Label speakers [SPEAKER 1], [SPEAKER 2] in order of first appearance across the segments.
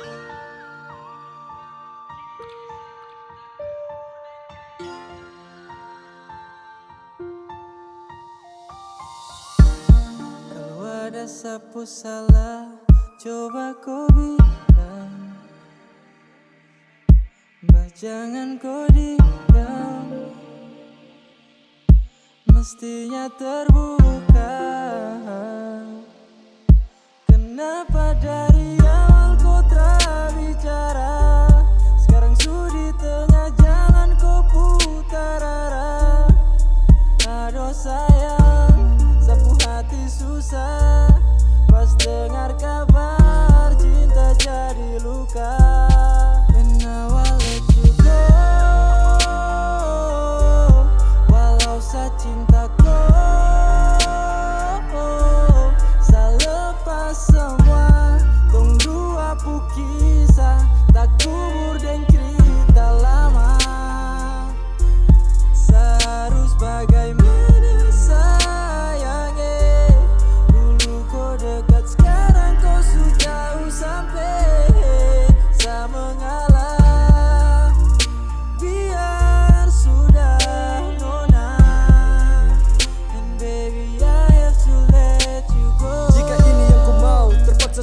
[SPEAKER 1] Kalau ada sapu salah, coba kau bilang. Mbak jangan kau diam. Mestinya terbuka.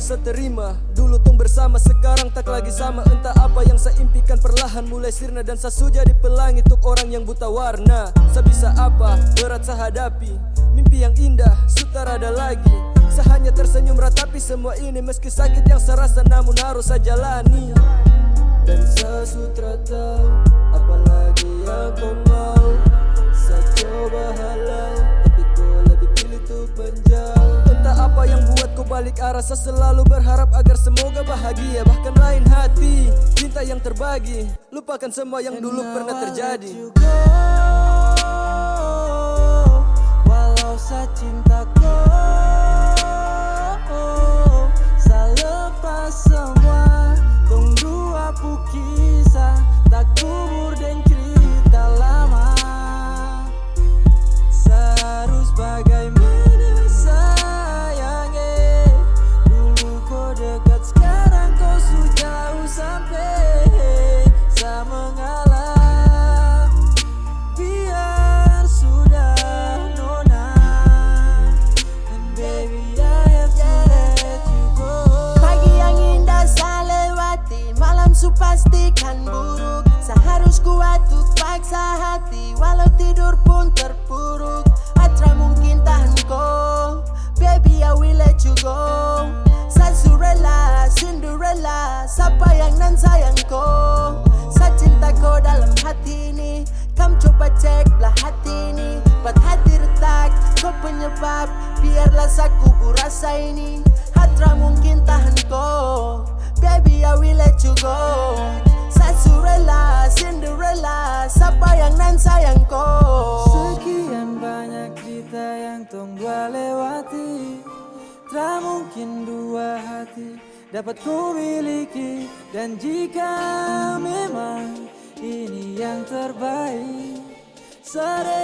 [SPEAKER 1] Saya
[SPEAKER 2] terima. Dulu tong bersama, sekarang tak lagi sama. Entah apa yang saya impikan perlahan mulai sirna Dan saya sudah di pelangi untuk orang yang buta warna. Saya bisa apa, berat saya hadapi. Mimpi yang indah, sutar ada lagi. Saya hanya tersenyum ratapi semua ini. Meski sakit yang saya rasa namun harus saya jalani. Dan saya sutra tahu, apalagi yang kau mau balik arah. Saya selalu berharap agar semoga bahagia. Bahkan lain hati, cinta yang terbagi. Lupakan semua yang dulu pernah terjadi
[SPEAKER 3] rasa ini. Hatra mungkin tahan kau. Baby I will let you go. Surela, Cinderella Siapa yang nan sayang kau?
[SPEAKER 1] Sekian banyak cerita yang tong dua lewati. Tak mungkin dua hati dapat ku miliki. Dan jika memang ini yang terbaik ku